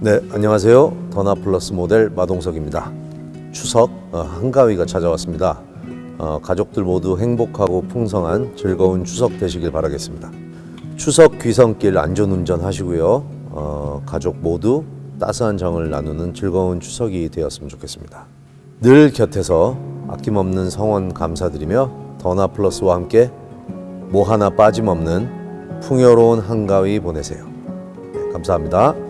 네, 안녕하세요. 더나 플러스 모델 마동석입니다. 추석 어, 한가위가 찾아왔습니다. 어, 가족들 모두 행복하고 풍성한 즐거운 추석 되시길 바라겠습니다. 추석 귀성길 안전운전 하시고요. 어, 가족 모두 따스한 정을 나누는 즐거운 추석이 되었으면 좋겠습니다. 늘 곁에서 아낌없는 성원 감사드리며 더나 플러스와 함께 뭐 하나 빠짐없는 풍요로운 한가위 보내세요. 네, 감사합니다.